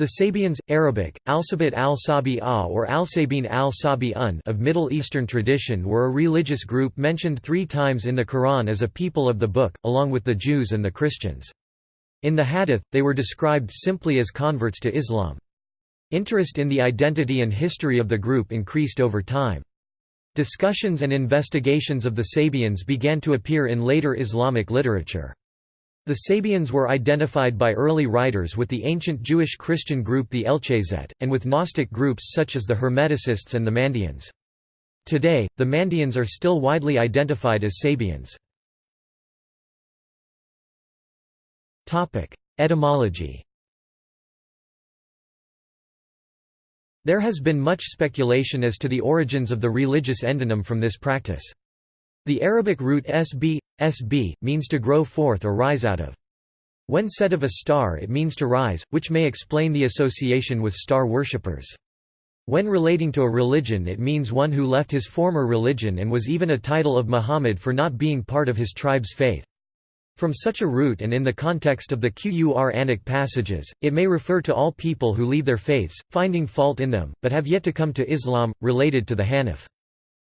The Sabians, Arabic, Alsabit al-Sabi'a or Al-Sabin al-Sabi'un of Middle Eastern tradition were a religious group mentioned three times in the Quran as a people of the book, along with the Jews and the Christians. In the Hadith, they were described simply as converts to Islam. Interest in the identity and history of the group increased over time. Discussions and investigations of the Sabians began to appear in later Islamic literature. The Sabians were identified by early writers with the ancient Jewish Christian group the Elchasaites, and with Gnostic groups such as the Hermeticists and the Mandaeans. Today, the Mandaeans are still widely identified as Sabians. Etymology There has been much speculation as to the origins of the religious endonym from this practice. The Arabic root sb, sb, means to grow forth or rise out of. When said of a star it means to rise, which may explain the association with star worshippers. When relating to a religion it means one who left his former religion and was even a title of Muhammad for not being part of his tribe's faith. From such a root and in the context of the Qur'anic passages, it may refer to all people who leave their faiths, finding fault in them, but have yet to come to Islam, related to the Hanif.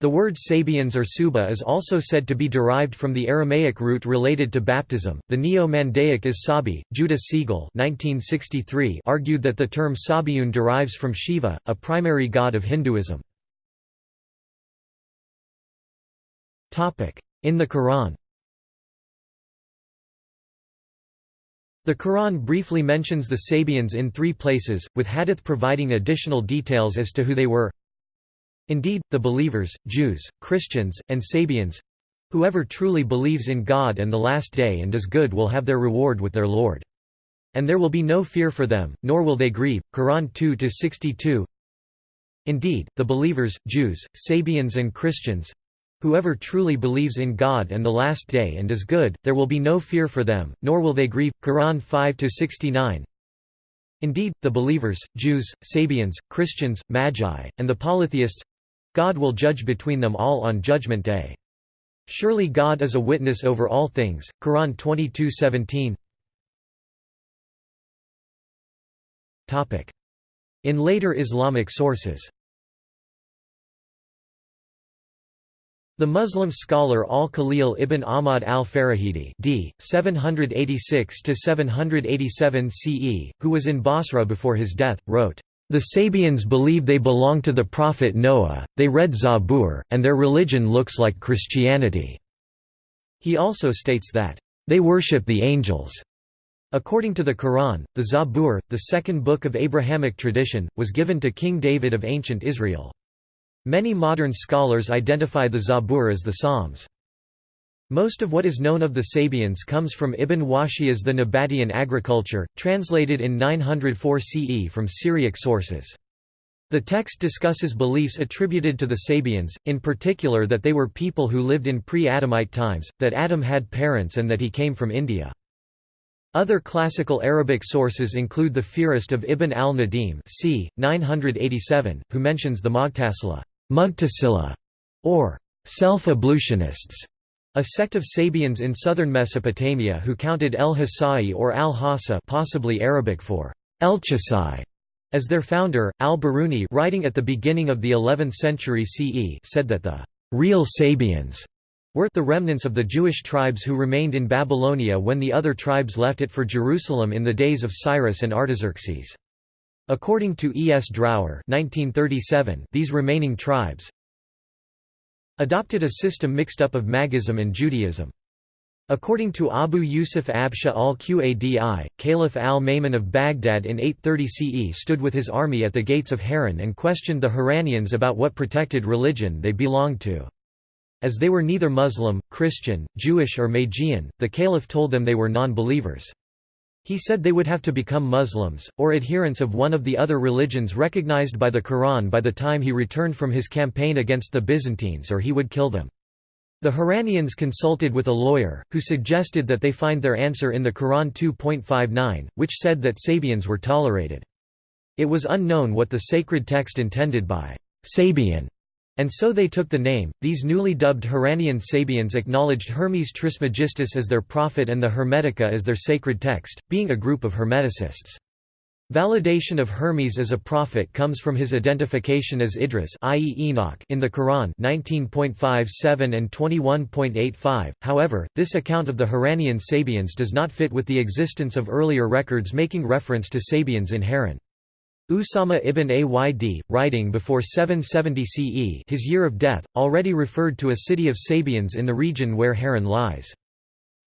The word Sabians or Suba is also said to be derived from the Aramaic root related to baptism. The Neo-Mandaic is Sabi. Judah Siegel (1963) argued that the term Sabiyun derives from Shiva, a primary god of Hinduism. Topic: In the Quran. The Quran briefly mentions the Sabians in three places, with hadith providing additional details as to who they were. Indeed, the believers, Jews, Christians, and Sabians whoever truly believes in God and the Last Day and does good will have their reward with their Lord. And there will be no fear for them, nor will they grieve. Quran 2-62 Indeed, the believers, Jews, Sabians and Christians whoever truly believes in God and the Last Day and does good, there will be no fear for them, nor will they grieve. Quran 5-69 Indeed, the believers, Jews, Sabians, Christians, Magi, and the polytheists God will judge between them all on Judgment Day. Surely God is a witness over all things. Quran 22:17. Topic: In later Islamic sources. The Muslim scholar Al-Khalil ibn Ahmad al-Farahidi d. 786–787 CE, who was in Basra before his death, wrote, the Sabians believe they belong to the prophet Noah, they read Zabur, and their religion looks like Christianity." He also states that, "...they worship the angels." According to the Quran, the Zabur, the second book of Abrahamic tradition, was given to King David of ancient Israel. Many modern scholars identify the Zabur as the Psalms. Most of what is known of the Sabians comes from Ibn Wahshiyya's The Nabataean Agriculture, translated in 904 CE from Syriac sources. The text discusses beliefs attributed to the Sabians, in particular that they were people who lived in pre-Adamite times, that Adam had parents and that he came from India. Other classical Arabic sources include the Fihrist of Ibn al-Nadim c. 987, who mentions the Mughtasila, or self-ablutionists, a sect of Sabians in southern Mesopotamia who counted El-Hasai or al-Hassa possibly Arabic for El-Chasai as their founder, al-Biruni writing at the beginning of the 11th century CE said that the real Sabians were the remnants of the Jewish tribes who remained in Babylonia when the other tribes left it for Jerusalem in the days of Cyrus and Artaxerxes. According to E. S. Drower 1937, these remaining tribes, adopted a system mixed up of Magism and Judaism. According to Abu Yusuf Absha al-Qadi, Caliph al-Ma'mun of Baghdad in 830 CE stood with his army at the gates of Haran and questioned the Haranians about what protected religion they belonged to. As they were neither Muslim, Christian, Jewish or Magian, the caliph told them they were non-believers. He said they would have to become Muslims, or adherents of one of the other religions recognized by the Quran by the time he returned from his campaign against the Byzantines or he would kill them. The Haranians consulted with a lawyer, who suggested that they find their answer in the Quran 2.59, which said that Sabians were tolerated. It was unknown what the sacred text intended by Sabian and so they took the name. These newly dubbed Haranian Sabians acknowledged Hermes Trismegistus as their prophet and the Hermetica as their sacred text, being a group of Hermeticists. Validation of Hermes as a prophet comes from his identification as Idris i.e. Enoch in the Quran 19.57 and 21.85. However, this account of the Haranian Sabians does not fit with the existence of earlier records making reference to Sabians in Haran. Usama ibn Ayd, writing before 770 CE his year of death, already referred to a city of Sabians in the region where Haran lies.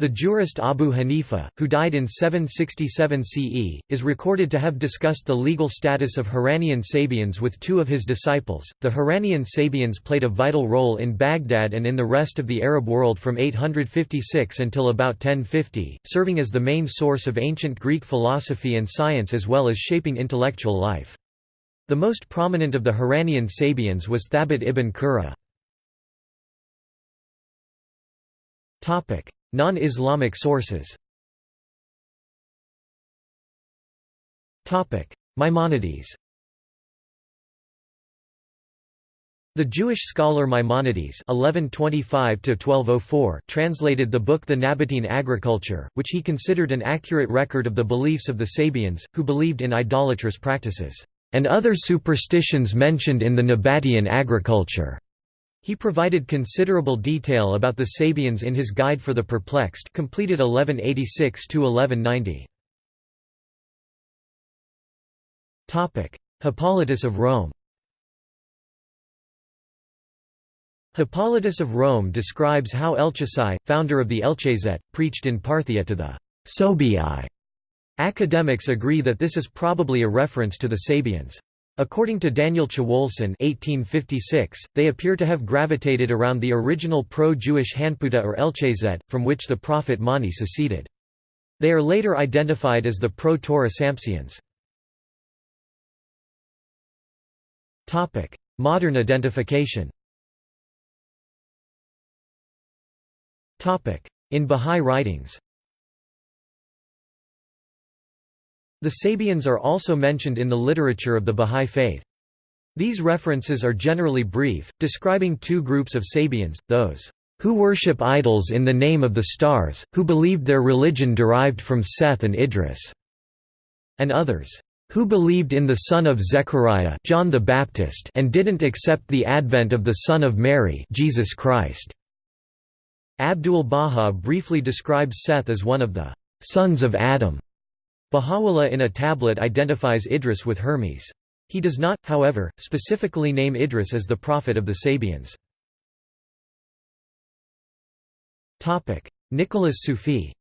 The jurist Abu Hanifa, who died in 767 CE, is recorded to have discussed the legal status of Haranian Sabians with two of his disciples. The Haranian Sabians played a vital role in Baghdad and in the rest of the Arab world from 856 until about 1050, serving as the main source of ancient Greek philosophy and science as well as shaping intellectual life. The most prominent of the Haranian Sabians was Thabit ibn Qurra. Non-Islamic sources Maimonides The Jewish scholar Maimonides (1125–1204) translated the book The Nabatean Agriculture, which he considered an accurate record of the beliefs of the Sabians, who believed in idolatrous practices, and other superstitions mentioned in the Nabatean Agriculture. He provided considerable detail about the Sabians in his Guide for the Perplexed completed 1186–1190. Hippolytus of Rome Hippolytus of Rome describes how Elchasai, founder of the Elchasaites, preached in Parthia to the Sobii. Academics agree that this is probably a reference to the Sabians. According to Daniel Chwolson (1856), they appear to have gravitated around the original pro-Jewish Hanputa or Elchasaites, from which the prophet Mani seceded. They are later identified as the pro-Torah Sampsians. Modern identification. In Bahá'í writings. The Sabians are also mentioned in the literature of the Bahá'í Faith. These references are generally brief, describing two groups of Sabians, those who worship idols in the name of the stars, who believed their religion derived from Seth and Idris, and others who believed in the son of Zechariah John the Baptist and didn't accept the advent of the son of Mary Jesus Christ. Abdul Baha briefly describes Seth as one of the sons of Adam. Baha'u'llah in a tablet identifies Idris with Hermes. He does not, however, specifically name Idris as the prophet of the Sabians. Nicolas Siouffi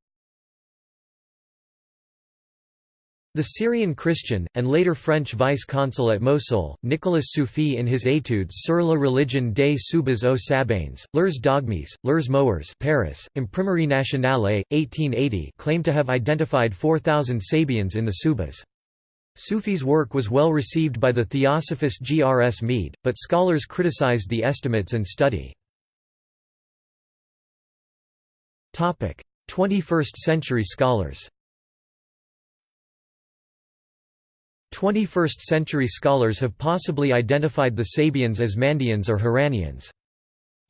The Syrian Christian, and later French vice-consul at Mosul, Nicolas Siouffi in his Études sur la religion des Soubas aux Sabanes, Leurs dogmes, Leurs mœurs Paris, Imprimerie Nationale, 1880 claimed to have identified 4,000 Sabians in the Soubas. Siouffi's work was well received by the theosophist G. R. S. Mead, but scholars criticized the estimates and study. 21st-century scholars 21st-century scholars have possibly identified the Sabians as Mandeans or Haranians.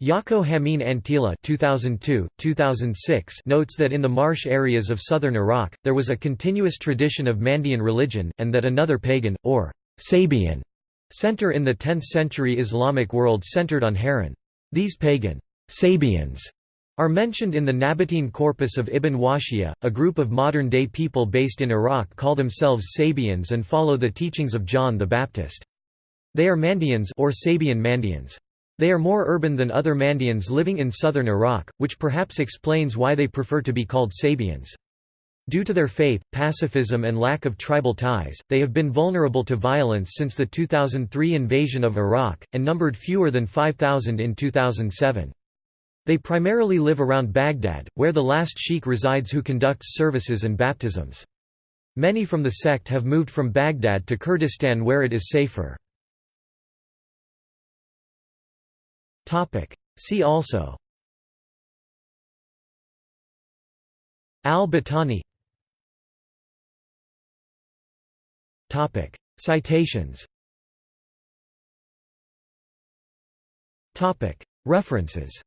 Jaakko Hämeen-Anttila 2002, 2006 notes that in the marsh areas of southern Iraq, there was a continuous tradition of Mandean religion, and that another pagan, or Sabian, center in the 10th-century Islamic world centered on Haran. These pagan Sabians are mentioned in the Nabatean corpus of Ibn Wahshiyya. A group of modern-day people based in Iraq call themselves Sabians and follow the teachings of John the Baptist. They are Mandeans or Sabian Mandeans. They are more urban than other Mandeans living in southern Iraq, which perhaps explains why they prefer to be called Sabians. Due to their faith, pacifism and lack of tribal ties, they have been vulnerable to violence since the 2003 invasion of Iraq, and numbered fewer than 5,000 in 2007. They primarily live around Baghdad, where the last sheikh resides who conducts services and baptisms. Many from the sect have moved from Baghdad to Kurdistan where it is safer. See also. Al-Battani. Citations. References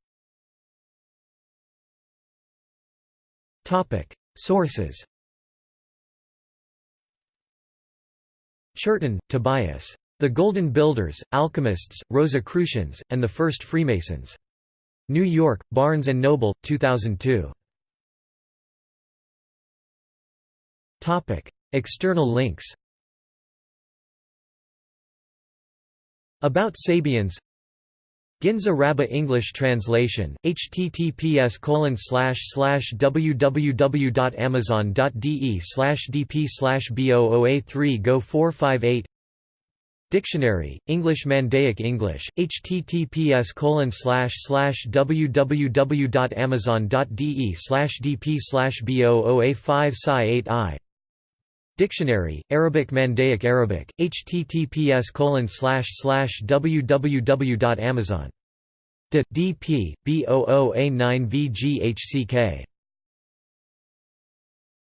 Sources Churton, Tobias. The Golden Builders, Alchemists, Rosicrucians, and the First Freemasons. New York, Barnes & Noble, 2002. External links About Sabians Ginza Rabba English translation, https www.amazon.de dp b00a3 go 458 Dictionary, English Mandaic English, https www.amazon.de dp b00a5 psi 8 i Dictionary, Arabic Mandaic Arabic, https www.amazon.de dp b00a9 vghck